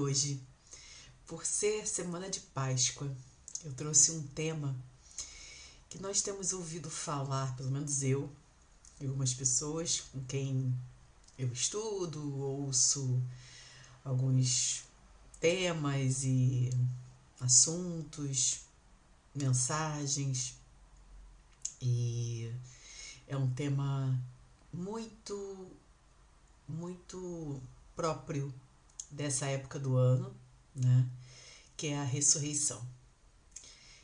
Hoje, por ser semana de Páscoa, eu trouxe um tema que nós temos ouvido falar, pelo menos eu e algumas pessoas com quem eu estudo, ouço alguns temas e assuntos, mensagens, e é um tema muito, muito próprio dessa época do ano, né? Que é a ressurreição.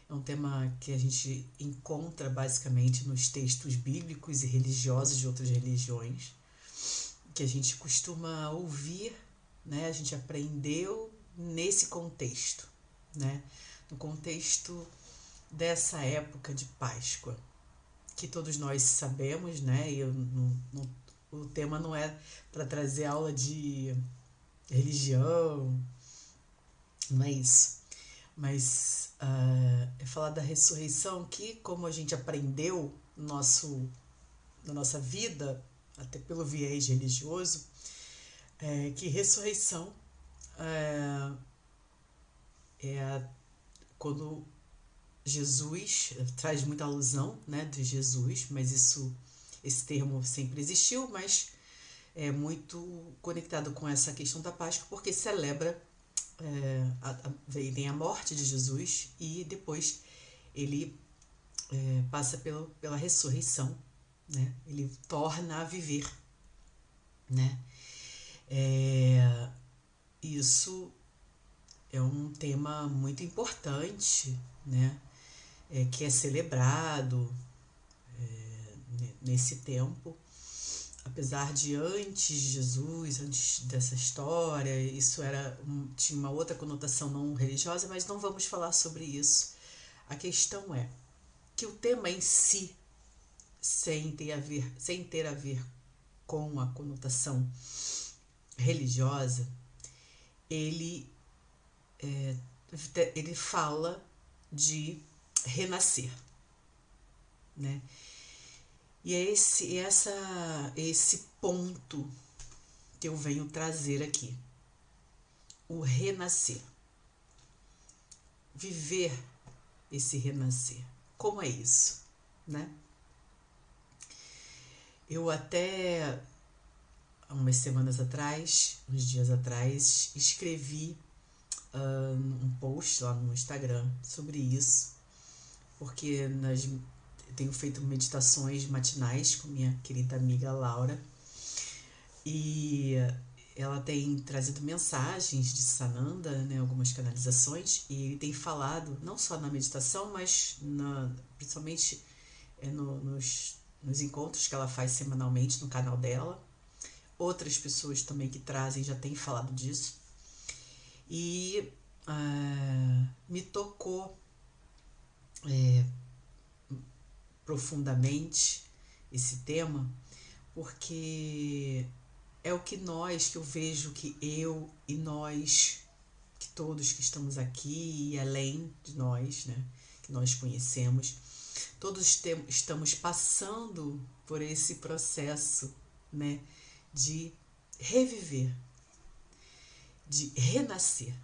É um tema que a gente encontra basicamente nos textos bíblicos e religiosos de outras religiões, que a gente costuma ouvir, né? A gente aprendeu nesse contexto, né? No contexto dessa época de Páscoa, que todos nós sabemos, né? E eu, o tema não é para trazer aula de religião, não é isso. Mas uh, é falar da ressurreição que, como a gente aprendeu no nosso, na nossa vida, até pelo viés religioso, é que ressurreição é, é quando Jesus traz muita alusão né, de Jesus, mas isso esse termo sempre existiu, mas é muito conectado com essa questão da Páscoa, porque celebra é, a, a, vem a morte de Jesus e depois ele é, passa pelo, pela ressurreição, né? Ele torna a viver, né? É, isso é um tema muito importante, né? É, que é celebrado é, nesse tempo apesar de antes de Jesus, antes dessa história, isso era tinha uma outra conotação não religiosa, mas não vamos falar sobre isso. A questão é que o tema em si, sem ter a ver, sem ter a ver com a conotação religiosa, ele é, ele fala de renascer, né? E é esse, essa, esse ponto que eu venho trazer aqui. O renascer. Viver esse renascer. Como é isso, né? Eu até umas semanas atrás, uns dias atrás, escrevi uh, um post lá no Instagram sobre isso, porque nas tenho feito meditações matinais com minha querida amiga Laura. E ela tem trazido mensagens de Sananda, né, algumas canalizações, e ele tem falado, não só na meditação, mas na, principalmente é, no, nos, nos encontros que ela faz semanalmente no canal dela. Outras pessoas também que trazem já têm falado disso. E uh, me tocou é, profundamente esse tema, porque é o que nós, que eu vejo que eu e nós, que todos que estamos aqui e além de nós, né, que nós conhecemos, todos estamos passando por esse processo, né, de reviver, de renascer.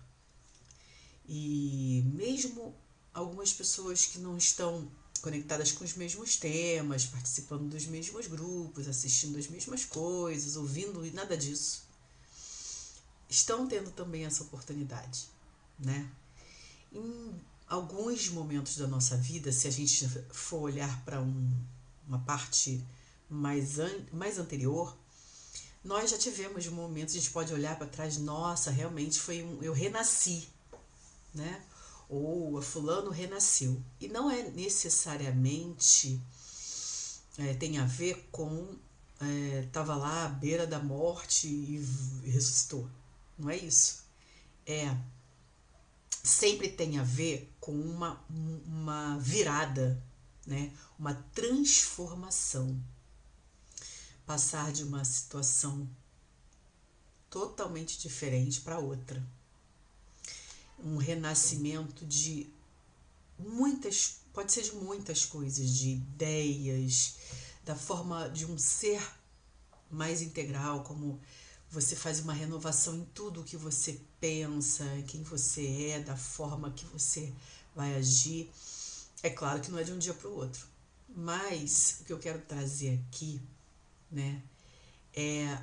E mesmo algumas pessoas que não estão conectadas com os mesmos temas, participando dos mesmos grupos, assistindo as mesmas coisas, ouvindo e nada disso, estão tendo também essa oportunidade, né? Em alguns momentos da nossa vida, se a gente for olhar para um, uma parte mais, an, mais anterior, nós já tivemos momentos, a gente pode olhar para trás, nossa, realmente foi um, eu renasci, né? Ou a fulano renasceu. E não é necessariamente é, tem a ver com estava é, lá à beira da morte e, ressuscitou. Não é isso. É sempre tem a ver com uma, uma virada, né? uma transformação. Passar de uma situação totalmente diferente para outra um renascimento de muitas, pode ser de muitas coisas, de ideias, da forma de um ser mais integral, como você faz uma renovação em tudo que você pensa, quem você é, da forma que você vai agir. É claro que não é de um dia para o outro, mas o que eu quero trazer aqui, né, é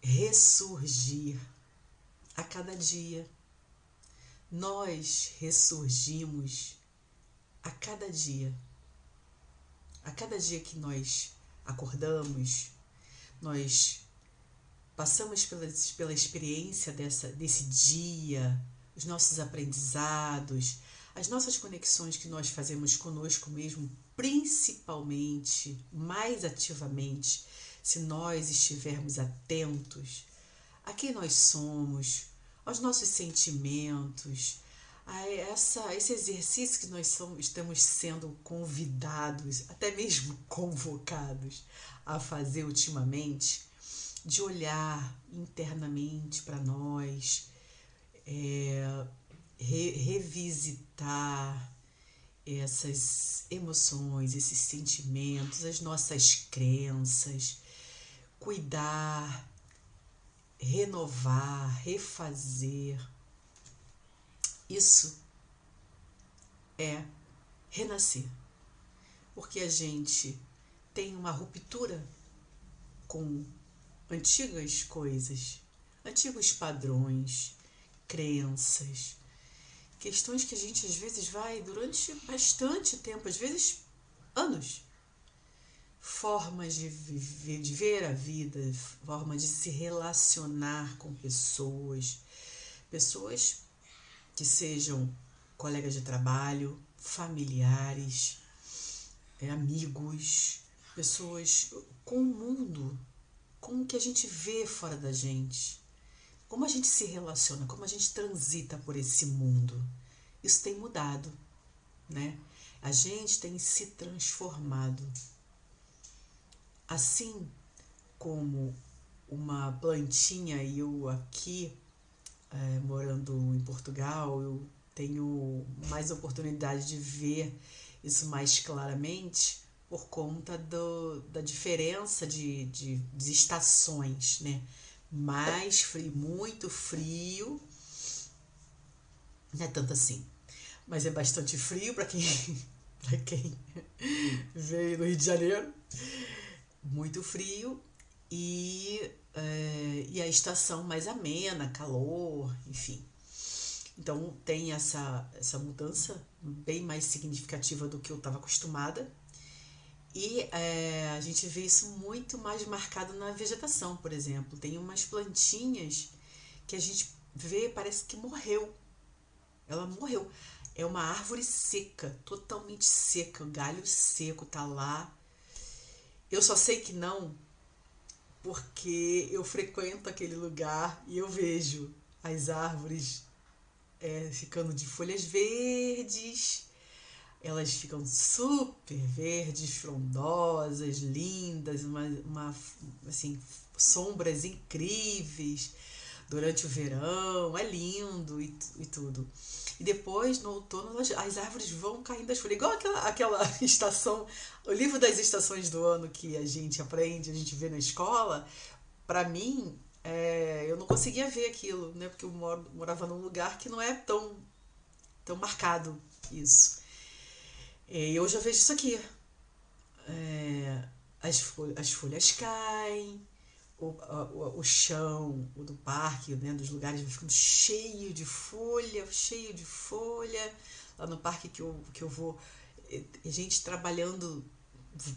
ressurgir a cada dia. Nós ressurgimos a cada dia. A cada dia que nós acordamos, nós passamos pela, pela experiência dessa, desse dia, os nossos aprendizados, as nossas conexões que nós fazemos conosco mesmo, principalmente, mais ativamente, se nós estivermos atentos a quem nós somos, aos nossos sentimentos, a essa, esse exercício que nós somos, estamos sendo convidados, até mesmo convocados a fazer ultimamente, de olhar internamente para nós, é, re, revisitar essas emoções, esses sentimentos, as nossas crenças, cuidar, renovar, refazer. Isso é renascer. Porque a gente tem uma ruptura com antigas coisas, antigos padrões, crenças, questões que a gente às vezes vai durante bastante tempo, às vezes anos, formas de viver, de ver a vida, formas de se relacionar com pessoas, pessoas que sejam colegas de trabalho, familiares, é, amigos, pessoas com o mundo, com o que a gente vê fora da gente, como a gente se relaciona, como a gente transita por esse mundo. Isso tem mudado, né? A gente tem se transformado. Assim como uma plantinha, eu aqui, é, morando em Portugal, eu tenho mais oportunidade de ver isso mais claramente por conta do, da diferença de, de, de estações, né? Mais frio, muito frio, não é tanto assim, mas é bastante frio para quem, quem veio do Rio de Janeiro muito frio e, é, e a estação mais amena, calor, enfim. Então tem essa, essa mudança bem mais significativa do que eu estava acostumada. E é, a gente vê isso muito mais marcado na vegetação, por exemplo. Tem umas plantinhas que a gente vê, parece que morreu. Ela morreu. É uma árvore seca, totalmente seca, galho seco tá lá, eu só sei que não porque eu frequento aquele lugar e eu vejo as árvores é, ficando de folhas verdes. Elas ficam super verdes, frondosas, lindas, uma, uma assim, sombras incríveis durante o verão, é lindo e, e tudo. E depois, no outono, as, as árvores vão caindo das folhas. Igual aquela, aquela estação, o livro das estações do ano que a gente aprende, a gente vê na escola. Para mim, é, eu não conseguia ver aquilo, né? Porque eu moro, morava num lugar que não é tão, tão marcado isso. E eu já vejo isso aqui. É, as, as folhas caem, o, o, o chão o do parque, né, dos lugares vai ficando cheio de folha, cheio de folha. Lá no parque que eu, que eu vou, gente trabalhando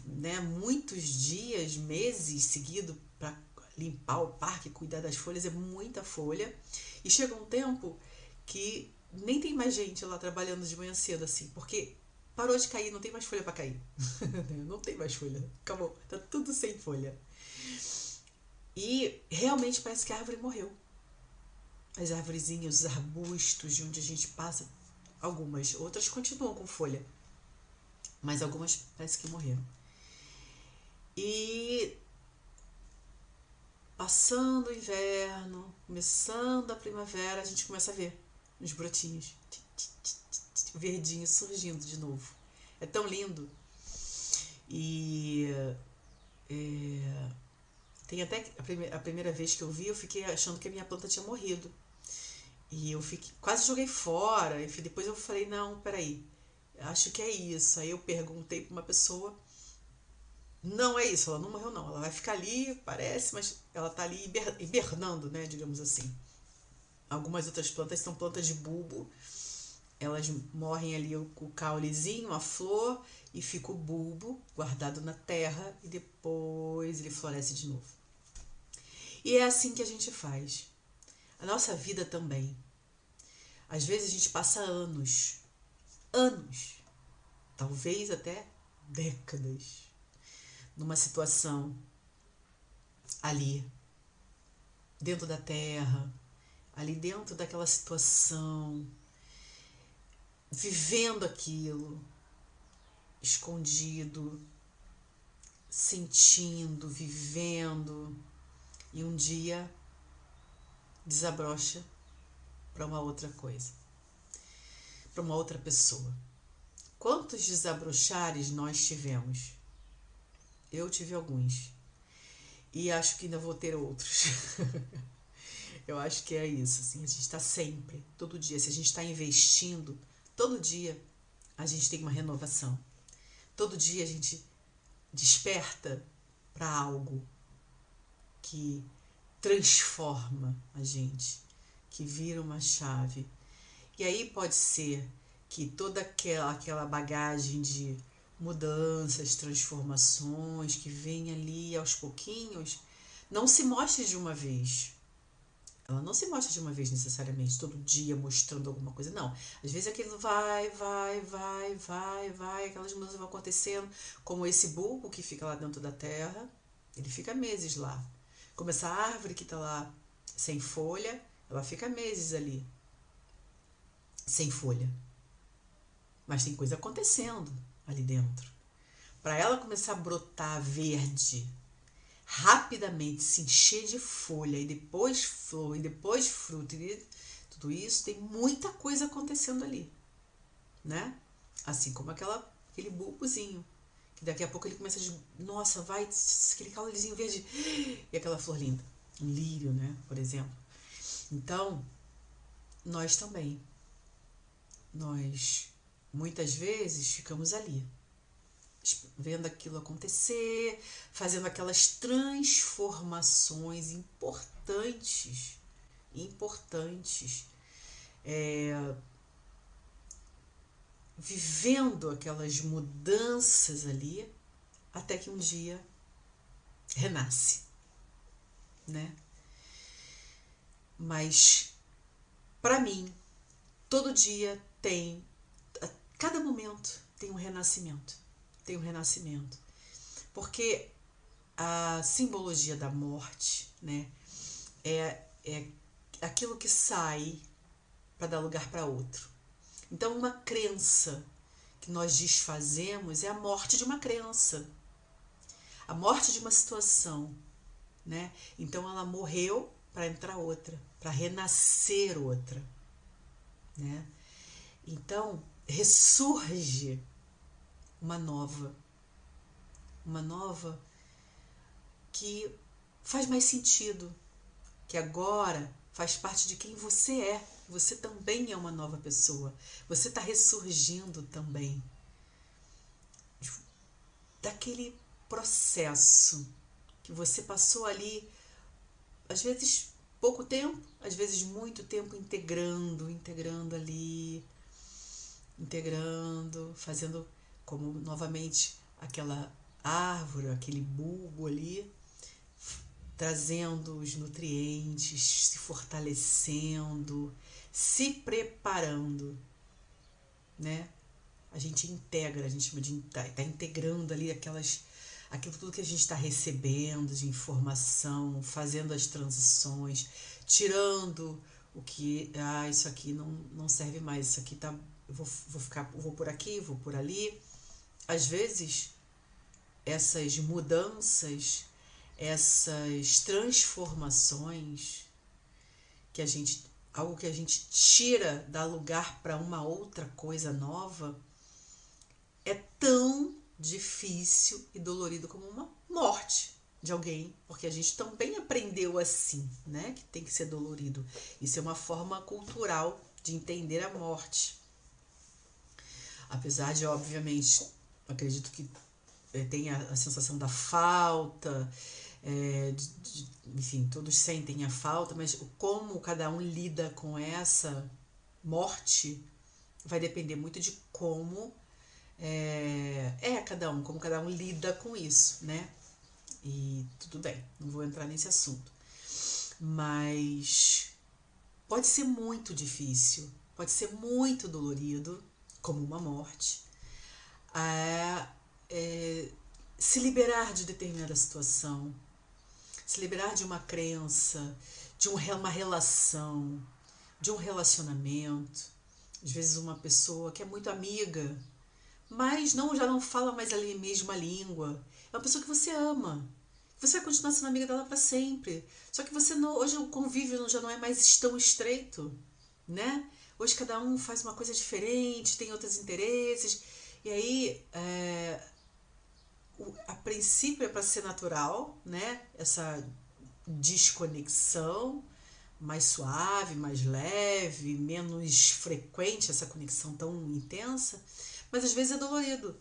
né, muitos dias, meses seguidos para limpar o parque, cuidar das folhas, é muita folha. E chega um tempo que nem tem mais gente lá trabalhando de manhã cedo assim, porque parou de cair, não tem mais folha para cair. não tem mais folha, acabou, tá tudo sem folha. E realmente parece que a árvore morreu. As árvorezinhas, os arbustos de onde a gente passa, algumas, outras continuam com folha, mas algumas parece que morreram. E passando o inverno, começando a primavera, a gente começa a ver os brotinhos verdinhos surgindo de novo. É tão lindo. E é, Tem até a, prime a primeira vez que eu vi, eu fiquei achando que a minha planta tinha morrido. E eu fiquei, quase joguei fora. E depois eu falei, não, peraí, acho que é isso. Aí eu perguntei para uma pessoa, não é isso, ela não morreu não. Ela vai ficar ali, parece, mas ela tá ali hibernando, né, digamos assim. Algumas outras plantas são plantas de bulbo. Elas morrem ali o, o caulezinho, a flor, e fica o bulbo guardado na terra e depois ele floresce de novo. E é assim que a gente faz. A nossa vida também. Às vezes a gente passa anos, anos, talvez até décadas, numa situação ali, dentro da terra, ali dentro daquela situação, vivendo aquilo, escondido, sentindo, vivendo, e um dia desabrocha para uma outra coisa, para uma outra pessoa. Quantos desabrochares nós tivemos? Eu tive alguns. E acho que ainda vou ter outros. Eu acho que é isso, assim, a gente está sempre, todo dia, se a gente está investindo, todo dia a gente tem uma renovação. Todo dia a gente desperta para algo que transforma a gente, que vira uma chave. E aí pode ser que toda aquela, aquela bagagem de mudanças, transformações que vem ali aos pouquinhos, não se mostre de uma vez. Ela não se mostra de uma vez necessariamente, todo dia mostrando alguma coisa, não. Às vezes aquilo vai, vai, vai, vai, vai, aquelas mudanças vão acontecendo, como esse bulbo que fica lá dentro da terra, ele fica meses lá. Como essa árvore que está lá sem folha, ela fica meses ali, sem folha. Mas tem coisa acontecendo ali dentro. Para ela começar a brotar verde, rapidamente se encher de folha e depois flor e depois fruto e tudo isso tem muita coisa acontecendo ali, né? Assim como aquela aquele bulbozinho que daqui a pouco ele começa a nossa, vai aquele caulezinho verde. E aquela flor linda, um lírio, né, por exemplo. Então, nós também. Nós muitas vezes ficamos ali vendo aquilo acontecer, fazendo aquelas transformações importantes, importantes, é, vivendo aquelas mudanças ali, até que um dia renasce, né? Mas para mim, todo dia tem, a cada momento tem um renascimento tem o renascimento. Porque a simbologia da morte, né, é, é aquilo que sai para dar lugar para outro. Então, uma crença que nós desfazemos é a morte de uma crença, a morte de uma situação, né? Então, ela morreu para entrar outra, para renascer outra, né? Então, ressurge uma nova. Uma nova que faz mais sentido, que agora faz parte de quem você é. Você também é uma nova pessoa. Você está ressurgindo também daquele processo que você passou ali, às vezes pouco tempo, às vezes muito tempo integrando, integrando ali, integrando, fazendo como novamente aquela árvore, aquele bulbo ali, trazendo os nutrientes, se fortalecendo, se preparando, né? A gente integra, a gente chama de tá, tá integrando ali aquelas aquilo tudo que a gente está recebendo de informação, fazendo as transições, tirando o que ah, isso aqui não, não serve mais, isso aqui tá eu vou, vou ficar vou por aqui, vou por ali às vezes, essas mudanças, essas transformações que a gente algo que a gente tira dá lugar para uma outra coisa nova é tão difícil e dolorido como uma morte, de alguém, porque a gente também aprendeu assim, né? Que tem que ser dolorido. Isso é uma forma cultural de entender a morte. Apesar de, obviamente, acredito que é, tem a, a, sensação da falta, é, de, de, enfim, todos sentem a falta, mas como cada um lida com essa morte vai depender muito de como é, é cada um, como cada um lida com isso, né? E tudo bem, não vou entrar nesse assunto. Mas pode ser muito difícil, pode ser muito dolorido, como uma morte. É, é, se liberar de determinada situação, se liberar de uma crença, de um, uma relação, de um relacionamento. Às vezes uma pessoa que é muito amiga, mas não já não fala mais a mesma língua é uma pessoa que você ama. Você vai continuar sendo amiga dela para sempre. Só que você não, hoje o convívio já não é mais tão estreito, né? Hoje cada um faz uma coisa diferente, tem outros interesses. E aí, é, a princípio é para ser natural, né? Essa desconexão mais suave, mais leve, menos frequente essa conexão tão intensa, mas às vezes é dolorido,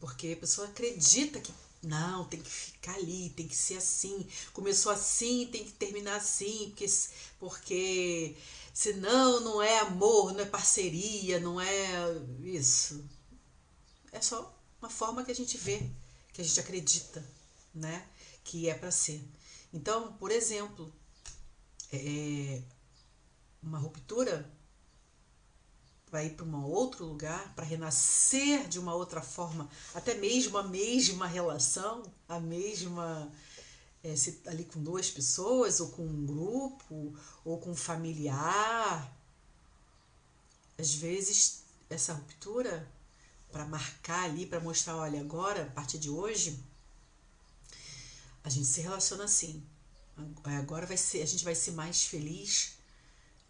porque a pessoa acredita que não, tem que ficar ali, tem que ser assim. Começou assim, tem que terminar assim, porque, porque senão não é amor, não é parceria, não é isso. É só uma forma que a gente vê, que a gente acredita, né? Que é para ser. Então, por exemplo, é, uma ruptura para ir para um outro lugar, para renascer de uma outra forma, até mesmo a mesma relação, a mesma é, se, ali com duas pessoas, ou com um grupo, ou com um familiar. Às vezes, essa ruptura, para marcar ali, para mostrar, olha, agora, a partir de hoje, a gente se relaciona assim. Agora vai ser, a gente vai ser mais feliz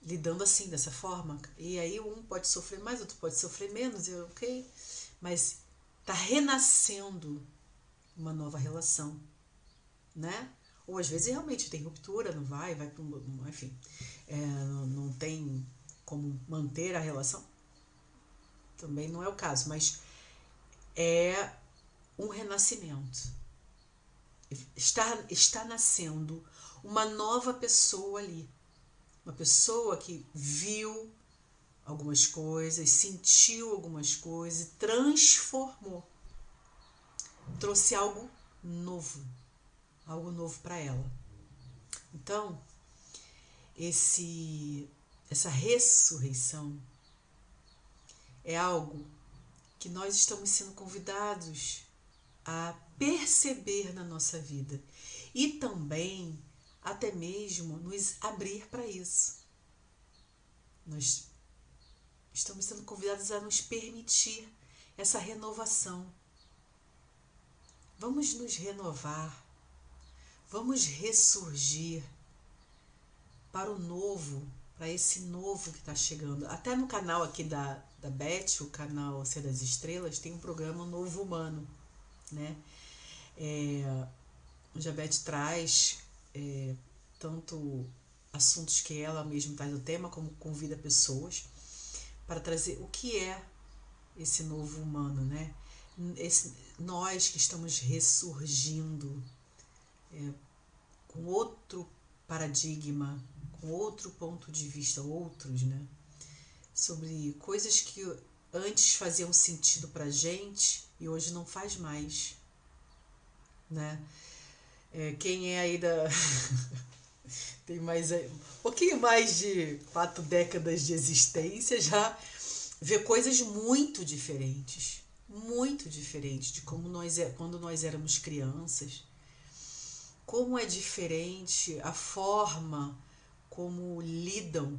lidando assim, dessa forma. E aí um pode sofrer mais, outro pode sofrer menos, e ok. Mas tá renascendo uma nova relação, né? Ou às vezes realmente tem ruptura, não vai, vai para um. Enfim, é, não tem como manter a relação. Também não é o caso, mas é um renascimento. Está, está nascendo uma nova pessoa ali uma pessoa que viu algumas coisas, sentiu algumas coisas, transformou, trouxe algo novo, algo novo para ela. Então, esse essa ressurreição é algo que nós estamos sendo convidados a perceber na nossa vida e também até mesmo nos abrir para isso. Nós estamos sendo convidados a nos permitir essa renovação. Vamos nos renovar, vamos ressurgir para o novo, para esse novo que está chegando. Até no canal aqui da, da Beth, o canal Ser das Estrelas, tem um programa Novo Humano, né? É, onde a Beth traz é, tanto assuntos que ela mesma traz no tema, como convida pessoas para trazer o que é esse novo humano, né? Esse, nós que estamos ressurgindo é, com outro paradigma, com outro ponto de vista, outros, né? Sobre coisas que antes faziam sentido pra gente e hoje não faz mais, né? É, quem é aí da. tem mais um pouquinho mais de quatro décadas de existência já vê coisas muito diferentes, muito diferentes de como nós é quando nós éramos crianças. Como é diferente a forma como lidam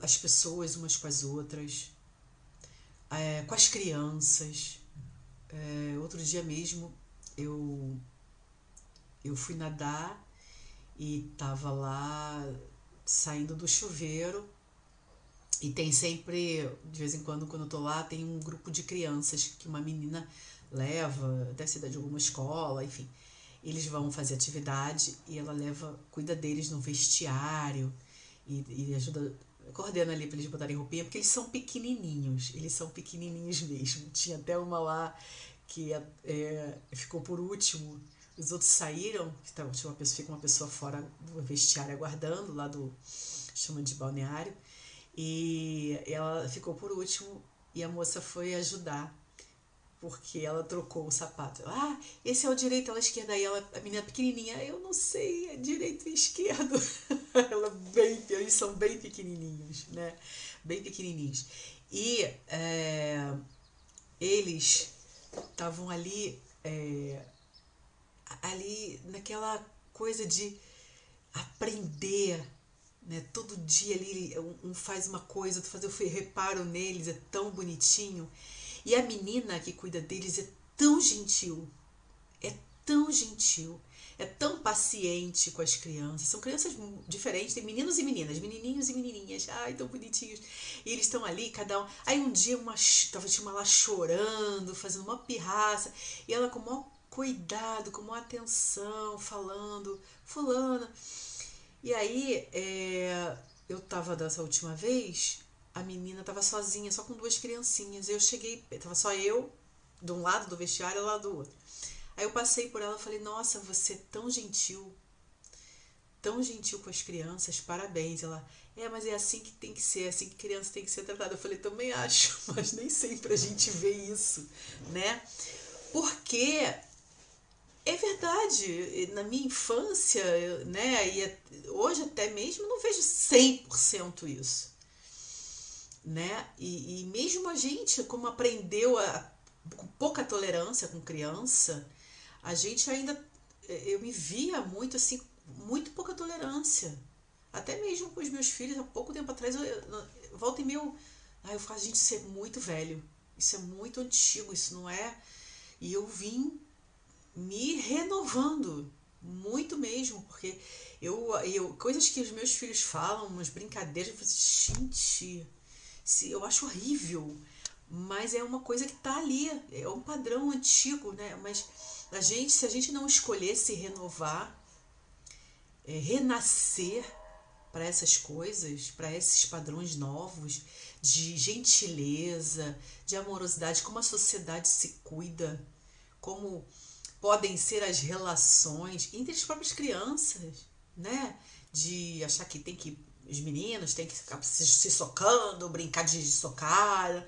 as pessoas umas com as outras, é, com as crianças. É, outro dia mesmo eu eu fui nadar e tava lá saindo do chuveiro e tem sempre, de vez em quando, quando eu tô lá, tem um grupo de crianças que uma menina leva, deve ser de alguma escola, enfim. eles vão fazer atividade e ela leva, cuida deles no vestiário e, e ajuda, coordena ali para eles botarem roupinha, porque eles são pequenininhos, eles são pequenininhos mesmo. Tinha até uma lá que é, ficou por último, os outros saíram, tinha uma pessoa, fica uma pessoa fora do vestiário aguardando, lá do, chama de balneário, e ela ficou por último e a moça foi ajudar porque ela trocou o sapato. Ah, esse é o direito, ela é esquerda. Aí ela, a menina pequenininha, eu não sei, é direito e esquerdo. ela eles são bem pequenininhos, né? Bem pequenininhos. E é, eles estavam ali, é, ali naquela coisa de aprender, né? Todo dia ali um faz uma coisa, tu faz, eu reparo neles, é tão bonitinho. E a menina que cuida deles é tão gentil, é tão gentil, é tão paciente com as crianças. São crianças diferentes, tem meninos e meninas, menininhos e menininhas, ai, tão bonitinhos. E eles estão ali, cada um. Aí um dia uma tava tinha uma lá chorando, fazendo uma pirraça, e ela com o maior cuidado, com maior atenção, falando, fulana. E aí, é, eu tava dessa última vez, a menina estava sozinha, só com duas criancinhas. Eu cheguei, tava só eu, de um lado do vestiário e lá do outro. Aí eu passei por ela e falei: Nossa, você é tão gentil, tão gentil com as crianças, parabéns. Ela, é, mas é assim que tem que ser, é assim que criança tem que ser tratada. Eu falei: Também acho, mas nem sempre a gente vê isso, né? Porque é verdade, na minha infância, né, e hoje até mesmo não vejo 100% isso né? E, e mesmo a gente, como aprendeu a, com pouca tolerância com criança, a gente ainda, eu me via muito assim, muito pouca tolerância. Até mesmo com os meus filhos, há pouco tempo atrás, eu, eu volta e meio, eu faço a gente ser muito velho. Isso é muito antigo, isso não é. E eu vim me renovando, muito mesmo, porque eu, eu coisas que os meus filhos falam, umas brincadeiras, eu falo assim, gente, se eu acho horrível, mas é uma coisa que está ali, é um padrão antigo, né? Mas a gente, se a gente não escolher se renovar, é, renascer para essas coisas, para esses padrões novos de gentileza, de amorosidade, como a sociedade se cuida, como podem ser as relações entre as próprias crianças, né? De achar que tem que os meninos têm que ficar se, se socando, brincar de socar.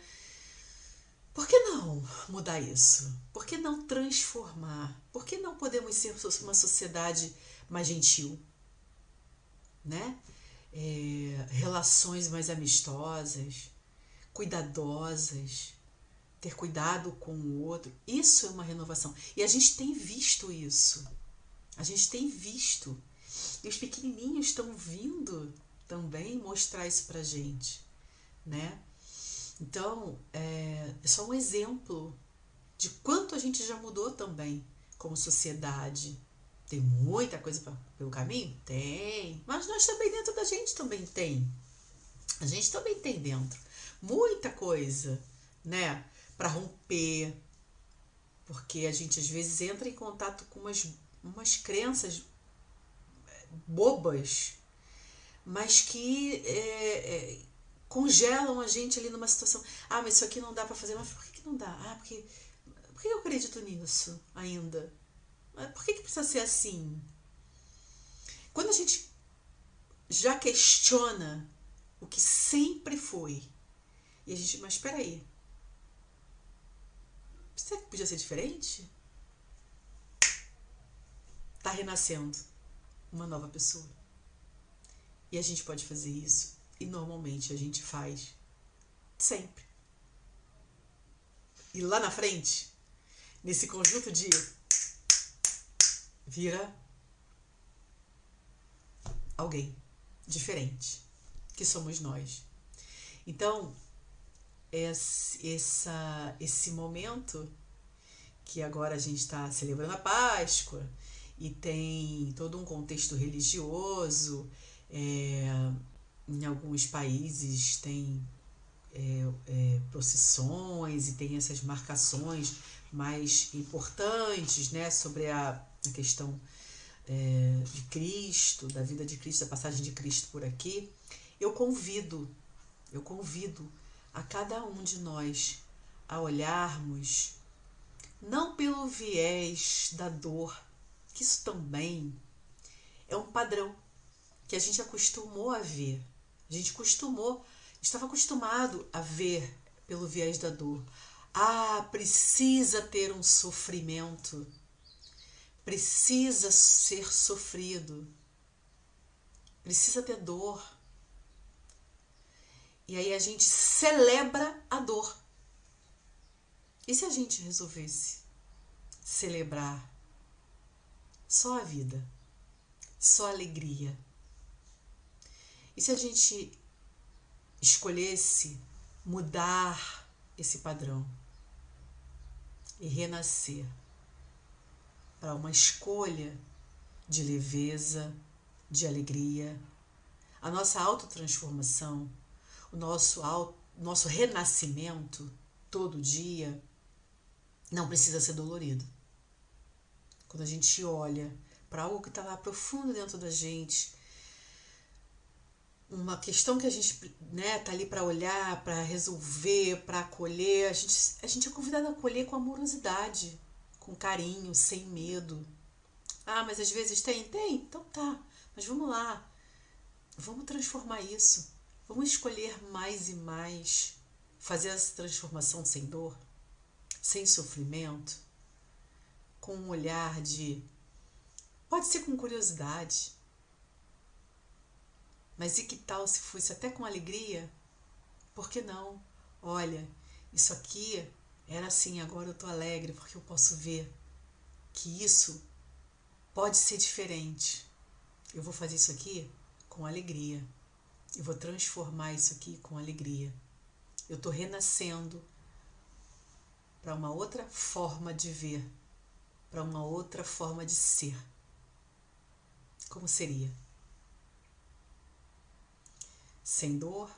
Por que não mudar isso? Por que não transformar? Por que não podemos ser uma sociedade mais gentil? Né? É, relações mais amistosas, cuidadosas, ter cuidado com o outro. Isso é uma renovação. E a gente tem visto isso. A gente tem visto. E os pequenininhos estão vindo também mostrar isso pra gente, né? Então, é, é só um exemplo de quanto a gente já mudou também como sociedade. Tem muita coisa pra, pelo caminho? Tem. Mas nós também dentro da gente também tem. A gente também tem dentro muita coisa, né? Para romper. Porque a gente às vezes entra em contato com umas, umas crenças bobas mas que é, é, congelam a gente ali numa situação. Ah, mas isso aqui não dá para fazer. Mas por que, que não dá? Ah, porque. Por que eu acredito nisso ainda? Por que, que precisa ser assim? Quando a gente já questiona o que sempre foi, e a gente, mas espera aí, será que podia ser diferente? Tá renascendo uma nova pessoa. E a gente pode fazer isso. E normalmente a gente faz sempre. E lá na frente, nesse conjunto de vira alguém diferente, que somos nós. Então, esse, essa, esse momento que agora a gente está celebrando a Páscoa e tem todo um contexto religioso é, em alguns países tem é, é, procissões e tem essas marcações mais importantes né, sobre a, na questão é, de Cristo, da vida de Cristo, da passagem de Cristo por aqui, eu convido, eu convido a cada um de nós a olharmos não pelo viés da dor, que isso também é um padrão que a gente acostumou a ver. A gente costumou, estava acostumado a ver pelo viés da dor. Ah, precisa ter um sofrimento. Precisa ser sofrido. Precisa ter dor. E aí a gente celebra a dor. E se a gente resolvesse celebrar só a vida, só a alegria? E se a gente escolhesse mudar esse padrão e renascer para uma escolha de leveza, de alegria, a nossa autotransformação, o nosso, auto, nosso renascimento todo dia não precisa ser dolorido. Quando a gente olha para algo que está lá profundo dentro da gente, uma questão que a gente né, tá ali para olhar, para resolver, para acolher, a gente, a gente é convidado a acolher com amorosidade, com carinho, sem medo. Ah, mas às vezes tem? Tem, então tá. Mas vamos lá. Vamos transformar isso. Vamos escolher mais e mais. Fazer essa transformação sem dor sem sofrimento, com um olhar de. Pode ser com curiosidade, mas e que tal se fosse até com alegria? Por que não? Olha, isso aqui era assim, agora eu tô alegre porque eu posso ver que isso pode ser diferente. Eu vou fazer isso aqui com alegria. Eu vou transformar isso aqui com alegria. Eu tô renascendo para uma outra forma de ver, para uma outra forma de ser. Como seria? Sem dor,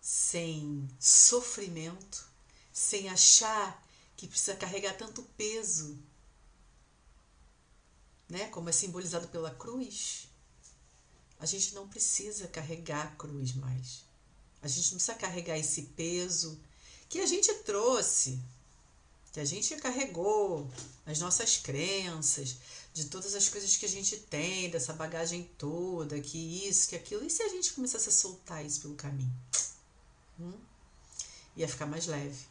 sem sofrimento, sem achar que precisa carregar tanto peso, né? Como é simbolizado pela cruz. A gente não precisa carregar a cruz mais. A gente não precisa carregar esse peso que a gente trouxe, que a gente carregou, as nossas crenças, de todas as coisas que a gente tem, dessa bagagem toda, que isso, que aquilo. E se a gente começasse a soltar isso pelo caminho? Hum? Ia ficar mais leve.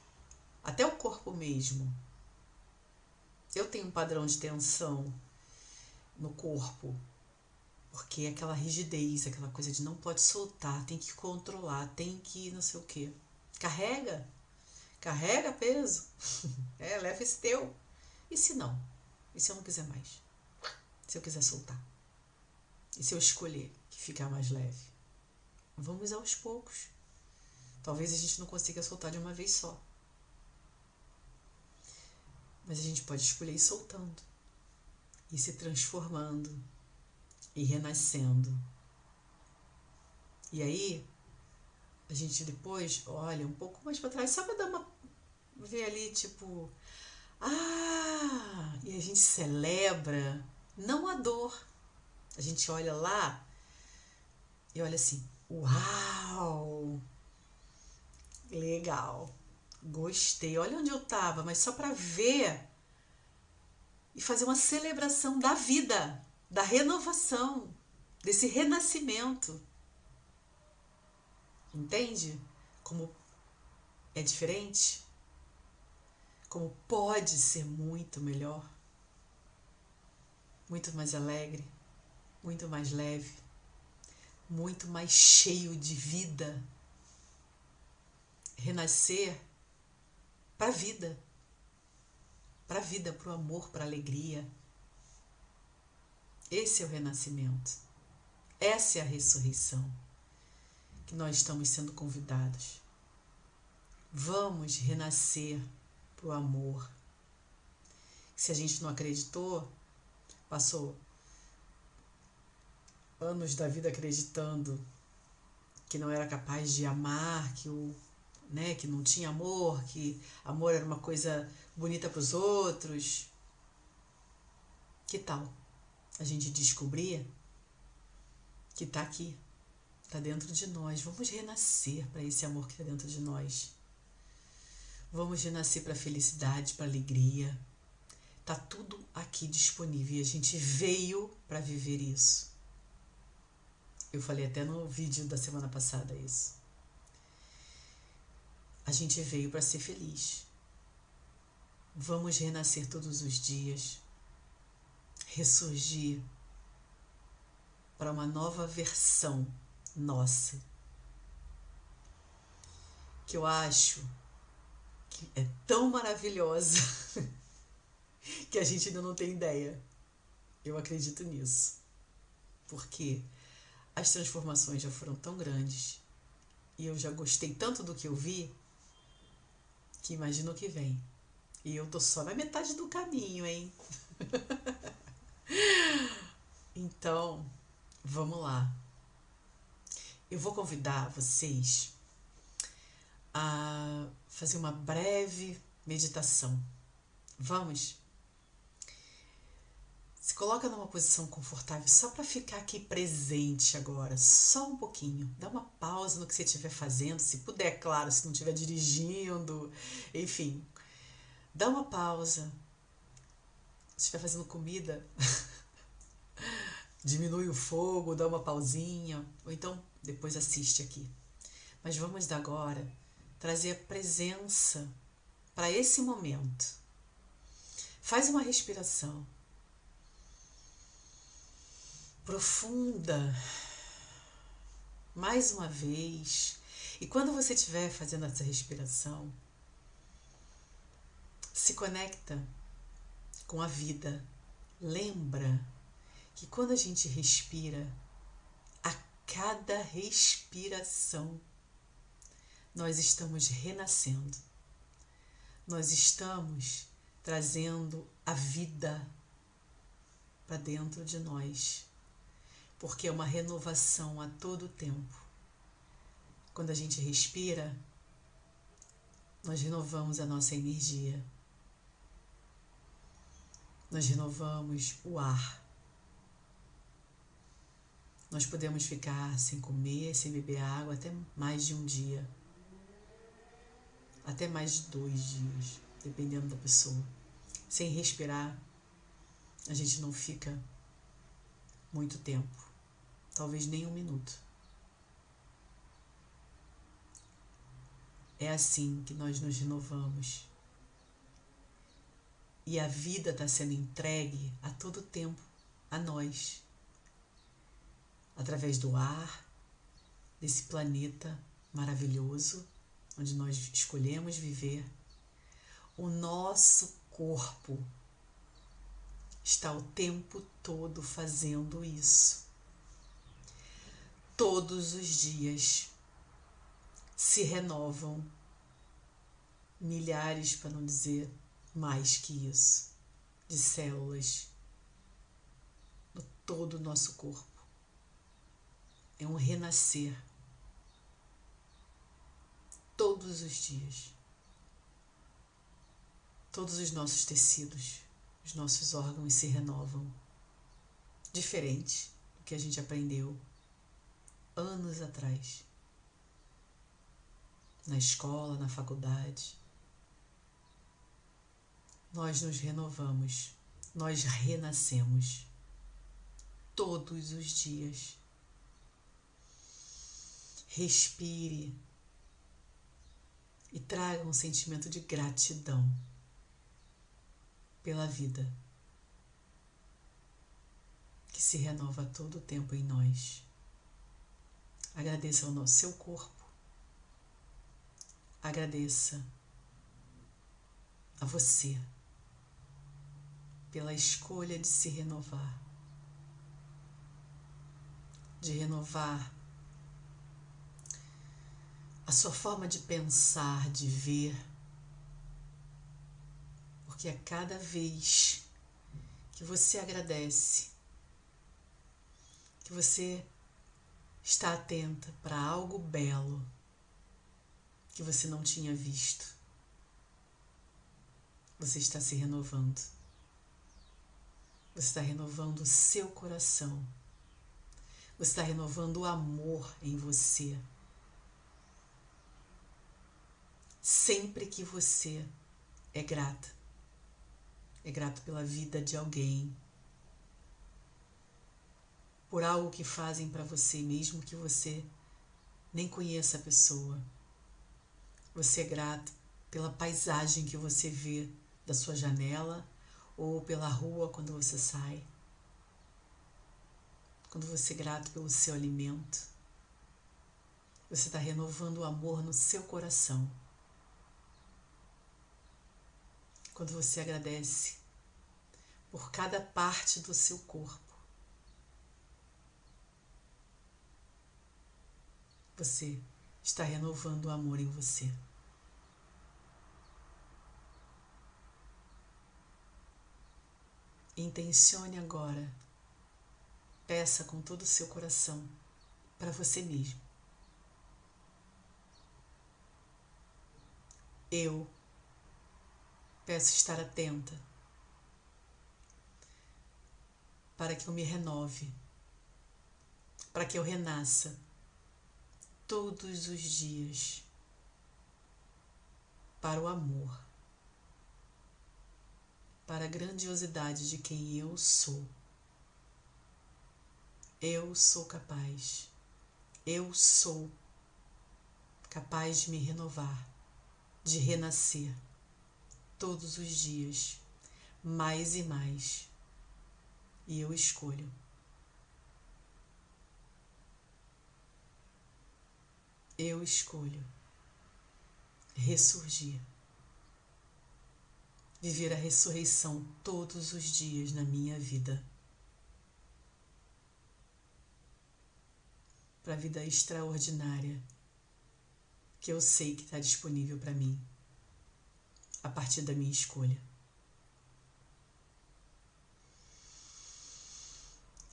Até o corpo mesmo. Eu tenho um padrão de tensão no corpo, porque é aquela rigidez, aquela coisa de não pode soltar, tem que controlar, tem que não sei o que. Carrega, Carrega peso. É, leva esse teu. E se não? E se eu não quiser mais? Se eu quiser soltar? E se eu escolher que ficar mais leve? Vamos aos poucos. Talvez a gente não consiga soltar de uma vez só. Mas a gente pode escolher ir soltando, e se transformando, e renascendo. E aí, a gente depois olha um pouco mais para trás, só para dar uma. ver ali, tipo. Ah! E a gente celebra, não a dor. A gente olha lá e olha assim: Uau! Legal! Gostei. Olha onde eu estava, mas só para ver e fazer uma celebração da vida, da renovação, desse renascimento. Entende? Como é diferente? Como pode ser muito melhor? Muito mais alegre, muito mais leve, muito mais cheio de vida. Renascer para a vida, para a vida, para o amor, para a alegria. Esse é o renascimento. Essa é a ressurreição que nós estamos sendo convidados. Vamos renascer para o amor. Se a gente não acreditou, passou anos da vida acreditando que não era capaz de amar, que o né, que não tinha amor, que amor era uma coisa bonita para os outros. Que tal a gente descobrir que está aqui, está dentro de nós? Vamos renascer para esse amor que está dentro de nós. Vamos renascer para a felicidade, para a alegria. Tá tudo aqui disponível e a gente veio para viver isso. Eu falei até no vídeo da semana passada isso. A gente veio para ser feliz. Vamos renascer todos os dias, ressurgir para uma nova versão nossa. Que eu acho que é tão maravilhosa que a gente ainda não tem ideia. Eu acredito nisso. Porque as transformações já foram tão grandes e eu já gostei tanto do que eu vi que imagino que vem. E eu tô só na metade do caminho, hein? então, vamos lá. Eu vou convidar vocês a fazer uma breve meditação. Vamos? Se coloca numa posição confortável só para ficar aqui presente agora, só um pouquinho. Dá uma pausa no que você estiver fazendo, se puder, claro, se não estiver dirigindo, enfim. Dá uma pausa. Se estiver fazendo comida, diminui o fogo, dá uma pausinha, ou então depois assiste aqui. Mas vamos agora trazer a presença para esse momento. Faz uma respiração profunda, mais uma vez. E quando você estiver fazendo essa respiração, se conecta com a vida. Lembra que quando a gente respira, a cada respiração, nós estamos renascendo. Nós estamos trazendo a vida para dentro de nós, porque é uma renovação a todo tempo. Quando a gente respira, nós renovamos a nossa energia. Nós renovamos o ar. Nós podemos ficar sem comer, sem beber água até mais de um dia até mais de dois dias, dependendo da pessoa. Sem respirar, a gente não fica muito tempo, talvez nem um minuto. É assim que nós nos renovamos. E a vida está sendo entregue a todo tempo a nós, através do ar, desse planeta maravilhoso onde nós escolhemos viver, o nosso corpo está o tempo todo fazendo isso. Todos os dias se renovam milhares, para não dizer mais que isso, de células no todo o nosso corpo. É um renascer todos os dias. Todos os nossos tecidos, os nossos órgãos se renovam. Diferente do que a gente aprendeu anos atrás. Na escola, na faculdade. Nós nos renovamos, nós renascemos todos os dias. Respire e traga um sentimento de gratidão pela vida que se renova todo o tempo em nós. Agradeça ao nosso seu corpo. Agradeça a você pela escolha de se renovar, de renovar a sua forma de pensar, de ver. Porque a cada vez que você agradece, que você está atenta para algo belo que você não tinha visto, você está se renovando. Você está renovando o seu coração. Você está renovando o amor em você. Sempre que você é grata, é grato pela vida de alguém, por algo que fazem para você, mesmo que você nem conheça a pessoa. Você é grato pela paisagem que você vê da sua janela ou pela rua quando você sai. Quando você é grato pelo seu alimento, você está renovando o amor no seu coração. Quando você agradece por cada parte do seu corpo, você está renovando o amor em você. Intencione agora, peça com todo o seu coração para você mesmo. Eu peço estar atenta para que eu me renove, para que eu renasça todos os dias para o amor, para a grandiosidade de quem eu sou. Eu sou capaz, eu sou capaz de me renovar, de renascer todos os dias, mais e mais, e eu escolho. Eu escolho ressurgir, viver a ressurreição todos os dias na minha vida. Para a vida extraordinária que eu sei que está disponível para mim a partir da minha escolha.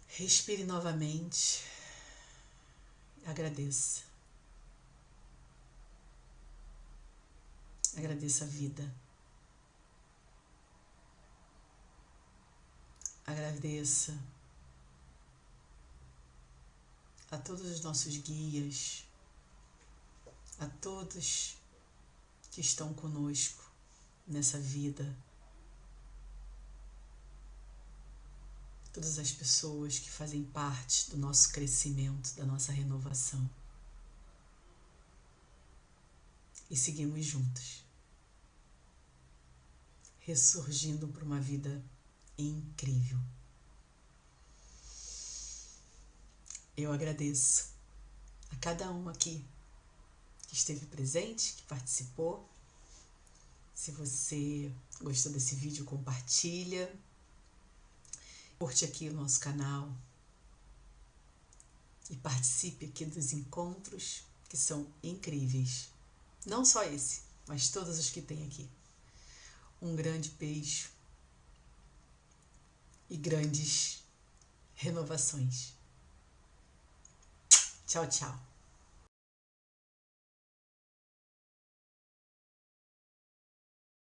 Respire novamente. Agradeça. Agradeça a vida. Agradeça a todos os nossos guias, a todos que estão conosco nessa vida, todas as pessoas que fazem parte do nosso crescimento, da nossa renovação. E seguimos juntos ressurgindo para uma vida incrível. Eu agradeço a cada um aqui que esteve presente, que participou. Se você gostou desse vídeo, compartilha. Curte aqui o nosso canal e participe aqui dos encontros que são incríveis. Não só esse, mas todos os que tem aqui um grande beijo e grandes renovações. Tchau, tchau.